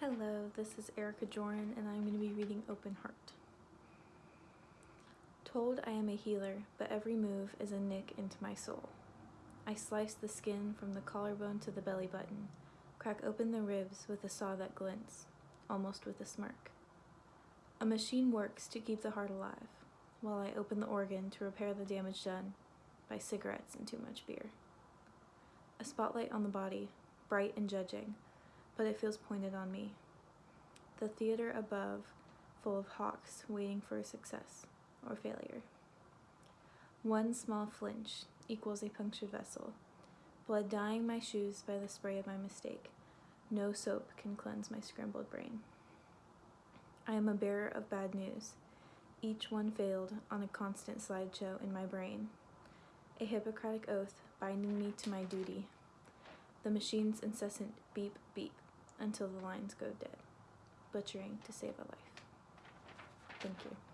Hello, this is Erica Joran, and I'm going to be reading Open Heart. Told I am a healer, but every move is a nick into my soul. I slice the skin from the collarbone to the belly button, crack open the ribs with a saw that glints, almost with a smirk. A machine works to keep the heart alive, while I open the organ to repair the damage done by cigarettes and too much beer. A spotlight on the body, bright and judging, but it feels pointed on me. The theater above, full of hawks waiting for success or failure. One small flinch equals a punctured vessel. Blood dyeing my shoes by the spray of my mistake. No soap can cleanse my scrambled brain. I am a bearer of bad news. Each one failed on a constant slideshow in my brain. A Hippocratic oath binding me to my duty. The machine's incessant beep beep until the lines go dead, butchering to save a life. Thank you.